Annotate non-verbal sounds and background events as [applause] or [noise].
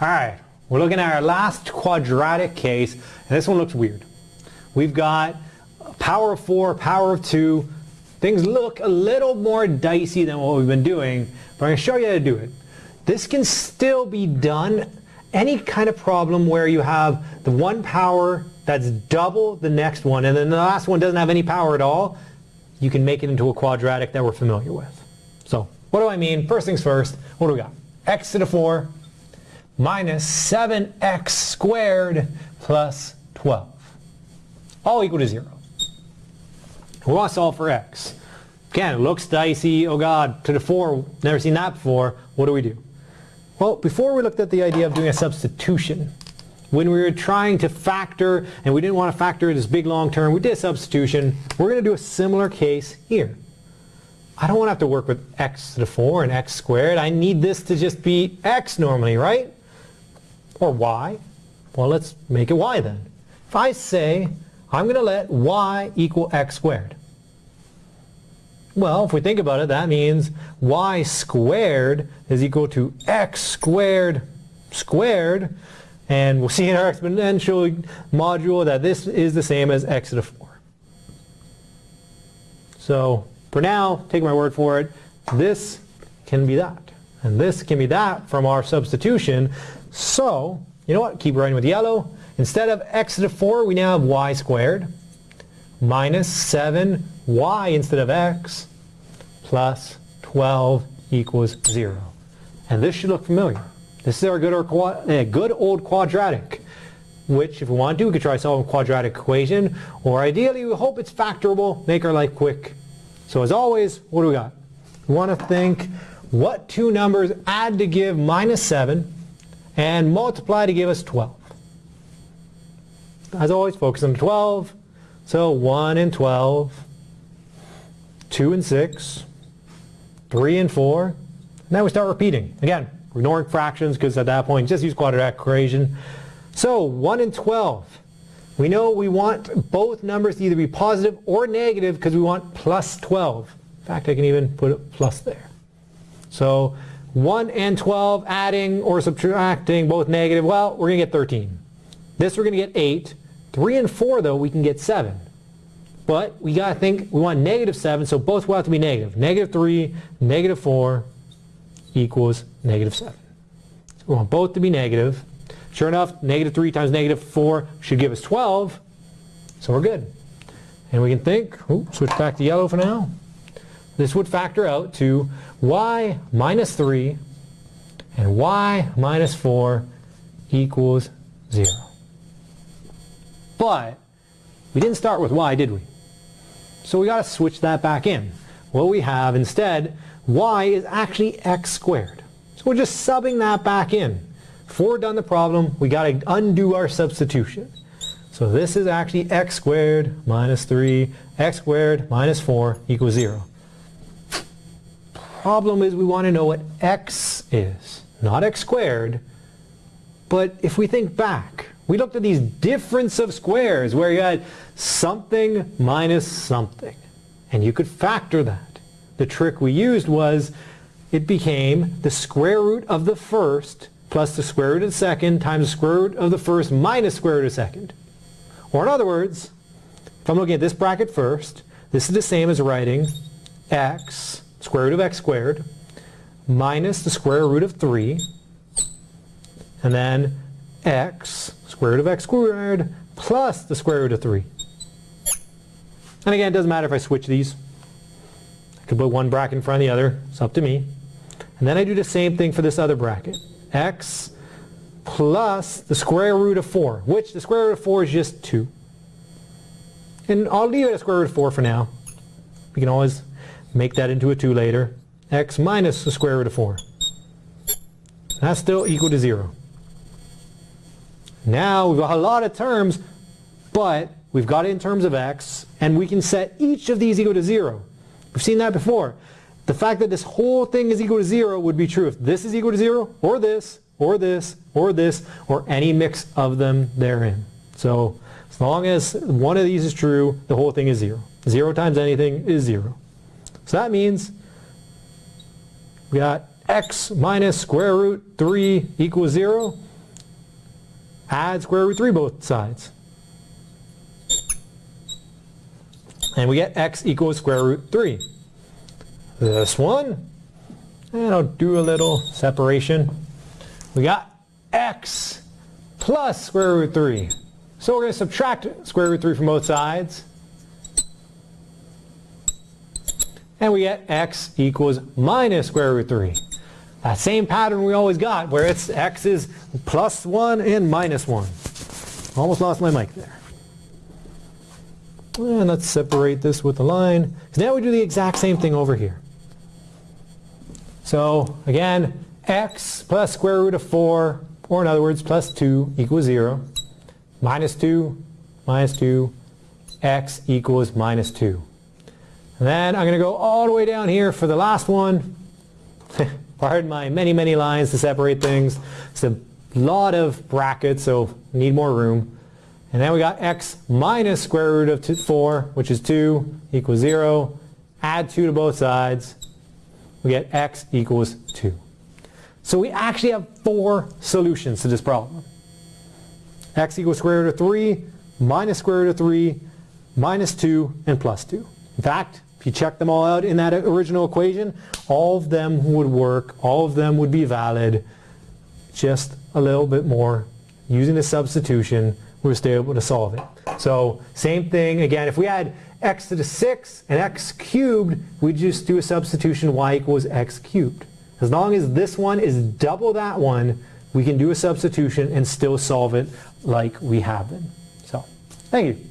Alright, we're looking at our last quadratic case, and this one looks weird. We've got power of 4, power of 2. Things look a little more dicey than what we've been doing, but I'm going to show you how to do it. This can still be done any kind of problem where you have the one power that's double the next one, and then the last one doesn't have any power at all, you can make it into a quadratic that we're familiar with. So, what do I mean? First things first, what do we got? x to the 4 minus 7x squared plus 12. All equal to 0. We want to solve for x. Again, it looks dicey. Oh god, to the 4, never seen that before. What do we do? Well, before we looked at the idea of doing a substitution. When we were trying to factor, and we didn't want to factor this big long term, we did a substitution. We're going to do a similar case here. I don't want to have to work with x to the 4 and x squared. I need this to just be x normally, right? Or y? Well, let's make it y then. If I say I'm going to let y equal x squared. Well, if we think about it, that means y squared is equal to x squared squared. And we'll see in our exponential module that this is the same as x to the 4. So for now, take my word for it, this can be that. And this can be that from our substitution. So, you know what? Keep writing with yellow. Instead of x to the 4, we now have y squared minus 7y instead of x plus 12 equals 0. And this should look familiar. This is our good, uh, good old quadratic, which if we want to, we could try solving a quadratic equation, or ideally we hope it's factorable, make our life quick. So as always, what do we got? We want to think what two numbers add to give minus 7 and multiply to give us 12. As always, focus on 12. So 1 and 12, 2 and 6, 3 and 4. Now we start repeating. Again, ignoring fractions because at that point, just use quadratic equation. So 1 and 12. We know we want both numbers to either be positive or negative because we want plus 12. In fact, I can even put a plus there. So 1 and 12 adding or subtracting both negative, well, we're going to get 13. This we're going to get 8. 3 and 4 though, we can get 7. But we got to think, we want negative 7, so both will have to be negative. Negative 3, negative 4 equals negative 7. So we want both to be negative. Sure enough, negative 3 times negative 4 should give us 12. So we're good. And we can think, switch back to yellow for now. This would factor out to y minus 3 and y minus 4 equals 0. But we didn't start with y, did we? So we got to switch that back in. What we have instead, y is actually x squared. So we're just subbing that back in. Before we're done the problem, we got to undo our substitution. So this is actually x squared minus 3, x squared minus 4 equals 0. Problem is we want to know what x is, not x squared. But if we think back, we looked at these difference of squares where you had something minus something. And you could factor that. The trick we used was it became the square root of the first plus the square root of the second times the square root of the first minus square root of the second. Or in other words, if I'm looking at this bracket first, this is the same as writing x, square root of x squared, minus the square root of 3, and then x, square root of x squared, plus the square root of 3. And again, it doesn't matter if I switch these. I could put one bracket in front of the other. It's up to me. And then I do the same thing for this other bracket. x plus the square root of 4, which the square root of 4 is just 2. And I'll leave it at square root of 4 for now. We can always make that into a 2 later. x minus the square root of 4. That's still equal to 0. Now we've got a lot of terms, but we've got it in terms of x, and we can set each of these equal to 0. We've seen that before. The fact that this whole thing is equal to 0 would be true if this is equal to 0, or this, or this, or this, or any mix of them therein. So as long as one of these is true, the whole thing is 0. 0 times anything is 0. So that means we got x minus square root 3 equals 0. add square root 3 both sides. And we get x equals square root 3. This one, eh, and I'll do a little separation. We got x plus square root 3. So we're going to subtract square root 3 from both sides. And we get x equals minus square root 3. That same pattern we always got, where it's x is plus 1 and minus 1. Almost lost my mic there. And let's separate this with a line. Now we do the exact same thing over here. So again, x plus square root of 4, or in other words, plus 2 equals 0. Minus 2, minus 2, x equals minus 2. Then I'm going to go all the way down here for the last one. [laughs] Pardon my many, many lines to separate things. It's a lot of brackets, so need more room. And then we got x minus square root of two, 4, which is 2, equals 0. Add 2 to both sides. We get x equals 2. So we actually have four solutions to this problem. x equals square root of 3, minus square root of 3, minus 2, and plus 2. In fact, if you check them all out in that original equation, all of them would work, all of them would be valid, just a little bit more. Using the substitution, we're still able to solve it. So same thing, again, if we had x to the 6 and x cubed, we just do a substitution y equals x cubed. As long as this one is double that one, we can do a substitution and still solve it like we have been. So, thank you.